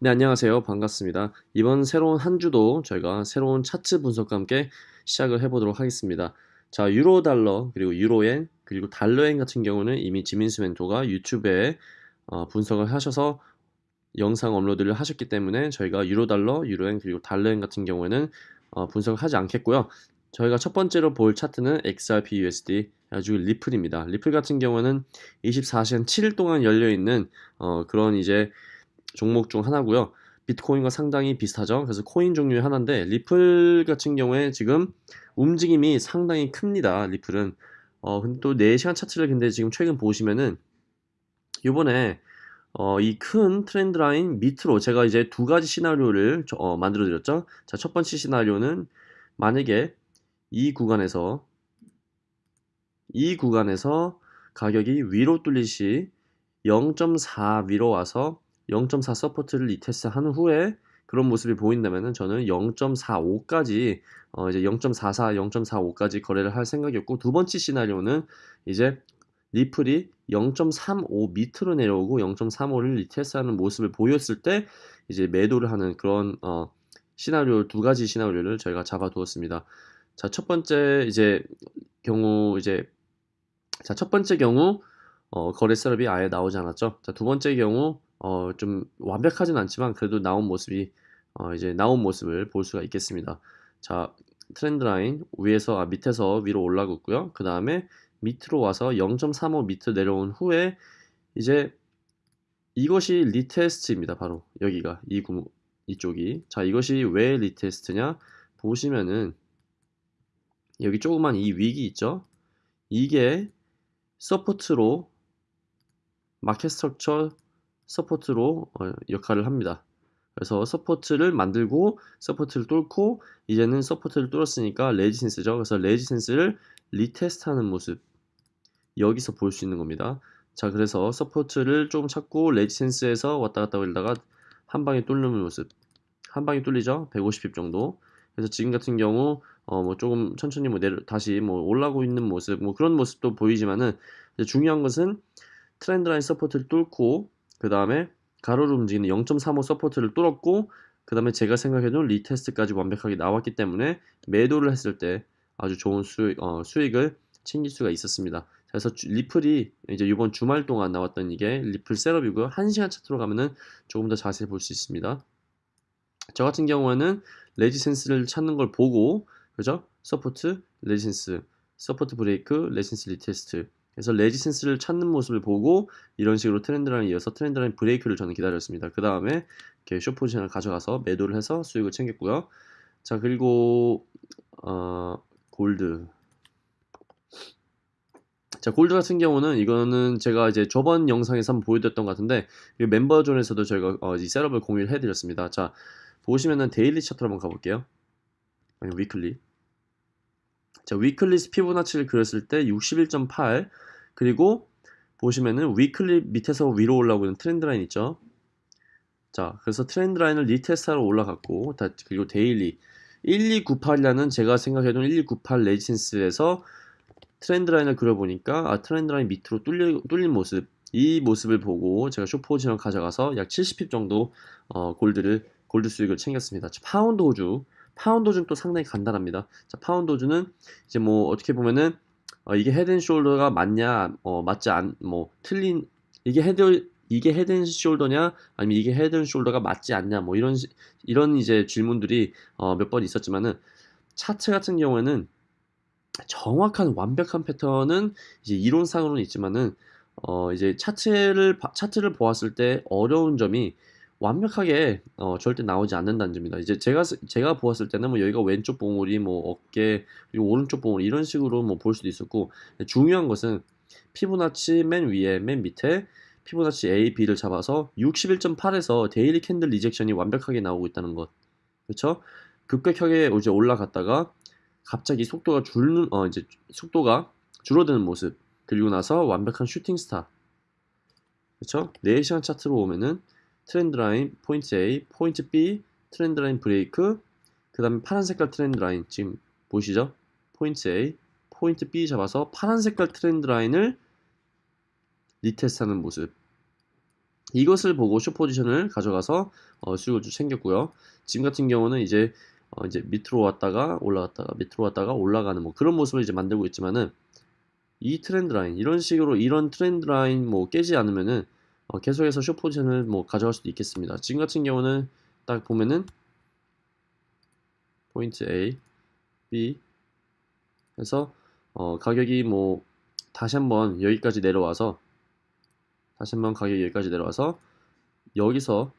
네, 안녕하세요. 반갑습니다. 이번 새로운 한 주도 저희가 새로운 차트 분석과 함께 시작을 해보도록 하겠습니다. 자, 유로 달러, 그리고 유로엔, 그리고 달러엔 같은 경우는 이미 지민수 멘토가 유튜브에 어, 분석을 하셔서 영상 업로드를 하셨기 때문에 저희가 유로 달러, 유로엔, 그리고 달러엔 같은 경우에는 어, 분석을 하지 않겠고요. 저희가 첫 번째로 볼 차트는 XRP USD 아주 리플입니다. 리플 같은 경우는 24시간 7일 동안 열려 있는 어, 그런 이제 종목 중 하나고요. 비트코인과 상당히 비슷하죠. 그래서 코인 종류의 하나인데 리플 같은 경우에 지금 움직임이 상당히 큽니다. 리플은 어 근데 또 4시간 차트를 근데 지금 최근 보시면은 요번에 어, 이 큰 트렌드 라인 밑으로 제가 이제 두 가지 시나리오를 어, 만들어 드렸죠. 자, 첫 번째 시나리오는 만약에 이 구간에서 이 구간에서 가격이 위로 뚫릴 시0.4 위로 와서 0.4 support를 retest 한 후에 그런 모습이 보인다면은 저는 0.45까지 어 이제 0.44, 0.45까지 거래를 할 생각이었고 두 번째 시나리오는 이제 리플이 0.35 밑으로 내려오고 0.35를 retest하는 모습을 보였을 때 이제 매도를 하는 그런 어 시나리오 두 가지 시나리오를 저희가 잡아두었습니다. 자, 첫 번째 이제 경우 이제 자, 첫 번째 경우 어, 거래 setup이 아예 나오지 않았죠. 자, 두 번째 경우 어, 좀 완벽하진 않지만 그래도 나온 모습이 어, 이제 나온 모습을 볼 수가 있겠습니다. 자, trend line 위에서 아, 밑에서 위로 올라가고 있고요. 그 다음에 밑으로 와서 0.35 밑으로 내려온 후에 이제 이것이 retest입니다. 바로 여기가 이 구멍 이쪽이 자 이것이 왜 retest냐 보시면은 여기 조그만 이 wick이 있죠 이게 support로 market structure support로 어, 역할을 합니다. 그래서 support를 만들고 support를 뚫고 이제는 support를 뚫었으니까 resistance죠. 그래서 resistance를 retest하는 모습 여기서 볼 수 있는 겁니다. 자 그래서 support를 좀 찾고 resistance에서 왔다 갔다 올다가 한 방에 뚫는 모습 한 방에 뚫리죠 150pip 정도 그래서 지금 같은 경우 어 뭐 조금 천천히 뭐 내려 다시 뭐 올라오고 있는 모습 뭐 그런 모습도 보이지만은 중요한 것은 trend line support를 뚫고 그 다음에 가로로 움직이는 0.35 support를 뚫었고 그 다음에 제가 생각해둔 retest까지 완벽하게 나왔기 때문에 매도를 했을 때 아주 좋은 수익, 어, 수익을 챙길 수가 있었습니다. 그래서 리플이 이제 이번 주말 동안 나왔던 이게 리플 setup이고요. 1시간 차트로 가면은 조금 더 자세히 볼 수 있습니다. 저 같은 경우에는 resistance를 찾는 걸 보고 그죠? support, resistance, support break, resistance retest 그래서 resistance를 찾는 모습을 보고 이런 식으로 trend line 이어서 trend line break를 저는 기다렸습니다. 그 다음에 이렇게 쇼 포지션을 가져가서 매도를 해서 수익을 챙겼고요. 자 그리고 어, 골드 자 골드 같은 경우는 이거는 제가 이제 저번 영상에서 한번 보여드렸던 것 같은데 member zone에서도 저희가 어, 이 setup을 공유를 해드렸습니다. 자 보시면은 daily 차트로 한번 가볼게요. 아니 weekly 자 weekly 피보나치를 그렸을 때 61.8 그리고 보시면은 weekly 밑에서 위로 올라오고 있는 trend line 있죠? 자 그래서 trend line을 retest하러 올라갔고 다, 그리고 daily. 1298이라는 제가 생각해둔 1298 resistance에서 trend line을 그려보니까 아 trend line 밑으로 뚫려, 뚫린 모습. 이 모습을 보고 제가 short position 가져가서 약 70pip 정도 어, gold를 gold 수익을 챙겼습니다. 파운드 호주. 파운드 호주는 또 상당히 간단합니다. 자 파운드 호주는 이제 뭐 어떻게 보면은 어, 이게 head and shoulder가 맞냐, 어, 맞지 않, 뭐 틀린 이게 head 이게 head and shoulder냐, 아니면 이게 head and shoulder가 맞지 않냐, 뭐 이런 이런 이제 질문들이 어, 몇 번 있었지만은 차트 같은 경우에는 정확한 완벽한 패턴은 이제 이론상으로는 있지만은 어 이제 차트를 차트를 보았을 때 어려운 점이 완벽하게 어, 절대 나오지 않는다는 점입니다. 이제 제가 제가 보았을 때는 뭐 여기가 왼쪽 봉우리, 뭐 어깨, 그리고 오른쪽 봉우리 이런 식으로 뭐 볼 수도 있었고 중요한 것은 피보나치 맨 위에 맨 밑에 피보나치 A, B를 잡아서 61.8에서 daily candle rejection이 완벽하게 나오고 있다는 것. 그렇죠? 급격하게 이제 올라갔다가 갑자기 속도가 줄는 어 이제 속도가 줄어드는 모습. 그리고 나서 완벽한 shooting star. 그렇죠? 4시간 차트로 오면은 trend line point A, point B, trend line break, 그 다음에 파란 색깔 trend line 지금 보시죠? point A, point B 잡아서 파란 색깔 trend line을 retest하는 모습. 이것을 보고 숏 포지션을 가져가서 어, 수익을 좀 챙겼고요. 지금 같은 경우는 이제 어, 이제 밑으로 왔다가 올라갔다가 밑으로 왔다가 올라가는 뭐 그런 모습을 이제 만들고 있지만은 이 trend line 이런 식으로 이런 trend line 뭐 깨지 않으면은 어, 계속해서 숏 포지션을 뭐 가져갈 수도 있겠습니다. 지금 같은 경우는 딱 보면은 포인트 A, B 해서 어, 가격이 뭐 다시 한번 여기까지 내려와서 다시 한번 가격이 여기까지 내려와서 여기서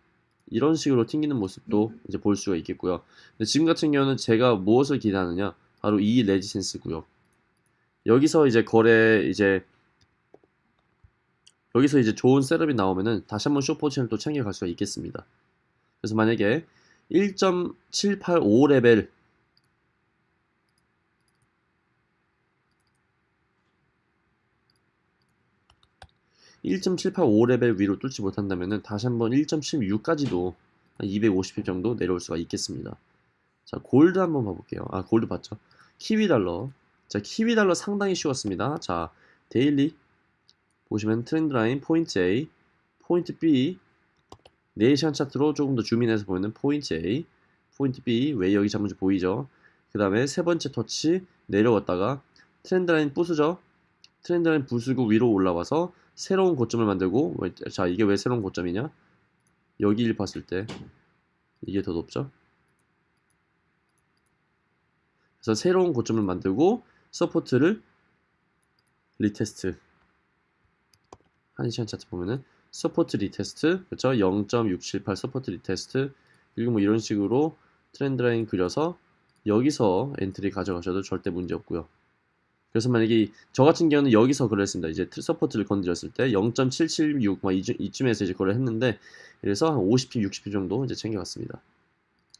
이런 식으로 튕기는 모습도 이제 볼 수가 있겠고요. 지금 같은 경우는 제가 무엇을 기대하느냐 바로 이 레지센스 구역 여기서 이제 거래 이제 여기서 이제 좋은 setup이 나오면은 다시 한번 쇼 포지션을 또 챙겨갈 수가 있겠습니다. 그래서 만약에 1.785 레벨 1.785 레벨 위로 뚫지 못한다면 다시 한번 1.16까지도 250pip 정도 내려올 수가 있겠습니다. 자, 골드 한번 봐볼게요. 아, 골드 봤죠? 키위 달러. 자, 키위 달러 상당히 쉬웠습니다. 자, daily 보시면 trend line 포인트 A, 포인트 B, 4시간 차트로 조금 더 zoom in해서 보이는 포인트 A, 포인트 B, 왜 여기 잡은지 보이죠? 그 다음에 세 번째 터치 내려왔다가 trend line 부수죠? trend line 부수고 위로 올라와서 새로운 고점을 만들고 자 이게 왜 새로운 고점이냐 여기를 봤을 때 이게 더 높죠 그래서 새로운 고점을 만들고 support를 retest 1시간 차트 보면은 support retest 그렇죠 0.678 support retest 그리고 뭐 이런 식으로 trend line 그려서 여기서 entry 가져가셔도 절대 문제 없고요 그래서 만약에 저 같은 경우는 여기서 했습니다. 이제 support를 건드렸을 때 0.776 이쯤에서 이제 거래를 했는데 그래서 한 50p, 60p 정도 이제 챙겨갔습니다.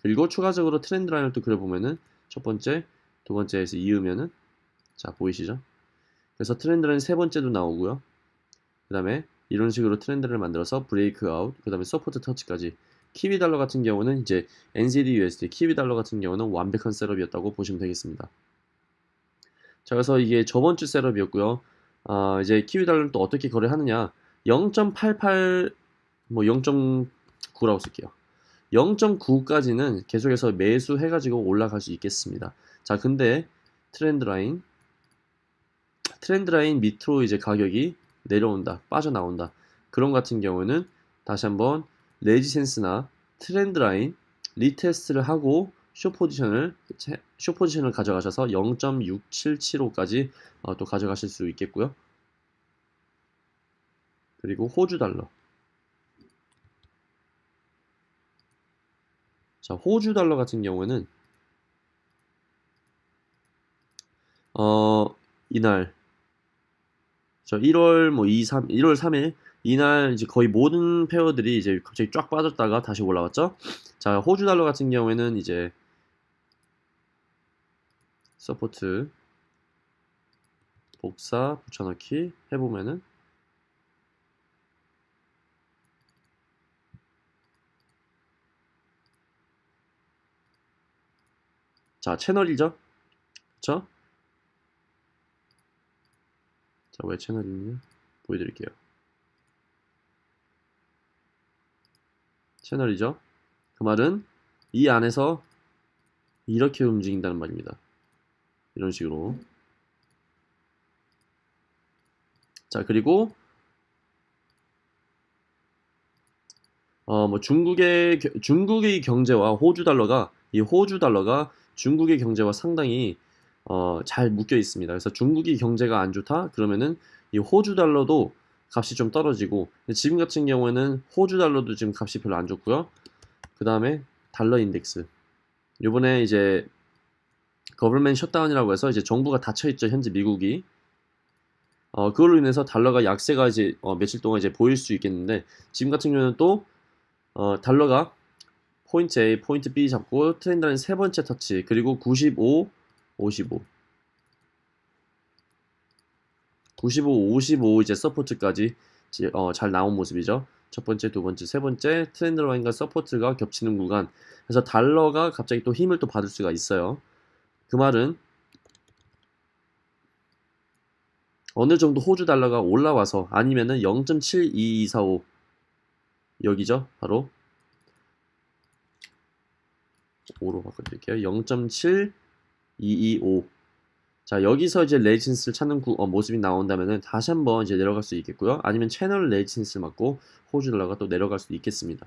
그리고 추가적으로 trend line을 또 그려보면은 첫 번째, 두 번째에서 이으면은 자 보이시죠? 그래서 trend line 세 번째도 나오고요. 그 다음에 이런 식으로 트렌드를 만들어서 breakout, 그 다음에 support 터치까지 키위 달러 같은 경우는 이제 NZD USD 키위 달러 같은 경우는 완벽한 setup이었다고 보시면 되겠습니다. 자, 그래서 이게 저번 주 setup이었고요. 아, 이제 키위 달러는 또 어떻게 거래하느냐? 0.88, 뭐 0.9라고 쓸게요. 0.9까지는 계속해서 매수 해가지고 올라갈 수 있겠습니다. 자, 근데 trend line, trend line 밑으로 이제 가격이 내려온다, 빠져나온다. 그런 같은 경우는 다시 한번 resistance나 trend line retest를 하고 쇼 포지션을 쇼 포지션을 가져가셔서 0.6775까지 어, 또 가져가실 수 있겠고요. 그리고 호주 달러. 자, 호주 달러 같은 경우에는 어, 이날 저 1월 뭐 2, 3, 1월 3일 이날 이제 거의 모든 페어들이 이제 갑자기 쫙 빠졌다가 다시 올라왔죠. 자, 호주 달러 같은 경우에는 이제 support 복사 붙여넣기 해보면은 자 채널이죠 그쵸 자 왜 채널이냐 보여드릴게요. 채널이죠? 그 말은 이 안에서 이렇게 움직인다는 말입니다. 이런 식으로. 자 그리고 어 뭐 중국의 중국의 경제와 호주 달러가 이 호주 달러가 중국의 경제와 상당히 어, 잘 묶여 있습니다. 그래서 중국이 경제가 안 좋다 그러면은 이 호주 달러도 값이 좀 떨어지고 지금 같은 경우에는 호주 달러도 지금 값이 별로 안 좋고요. 그 다음에 달러 인덱스 요번에 이제 government shutdown이라고 해서 이제 정부가 닫혀있죠 현재 미국이 어, 그걸로 인해서 달러가 약세가 이제 어, 며칠 동안 이제 보일 수 있겠는데 지금 같은 경우는 또 어, 달러가 포인트 A, 포인트 B 잡고 trend line 세 번째 터치 그리고 95, 55 95, 55 이제 support까지 어, 잘 나온 모습이죠. 첫 번째, 두 번째, 세 번째 trend line과 support가 겹치는 구간. 그래서 달러가 갑자기 또 힘을 또 받을 수가 있어요. 그 말은 어느 정도 호주 달러가 올라와서 아니면은 0.72245 여기죠. 바로 5로 바꿔드릴게요. 0.7225 자 여기서 이제 resistance를 찾는 구, 어, 모습이 나온다면은 다시 한번 이제 내려갈 수 있겠고요. 아니면 채널 resistance를 맞고 호주 달러가 또 내려갈 수도 있겠습니다.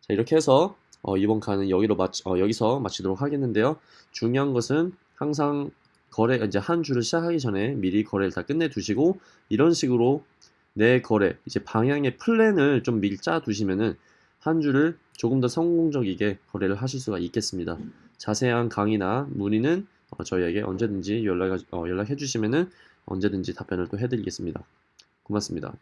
자 이렇게 해서 어, 이번 칸은 여기로 마어 여기서 마치도록 하겠는데요. 중요한 것은 항상 거래 이제 한 주를 시작하기 전에 미리 거래를 다 끝내 두시고 이런 식으로 내 거래 이제 방향의 플랜을 좀 미리 짜 두시면은 한 주를 조금 더 성공적이게 거래를 하실 수가 있겠습니다. 자세한 강의나 문의는 어, 저희에게 언제든지 연락 어, 연락해 주시면은 언제든지 답변을 또 해드리겠습니다. 고맙습니다.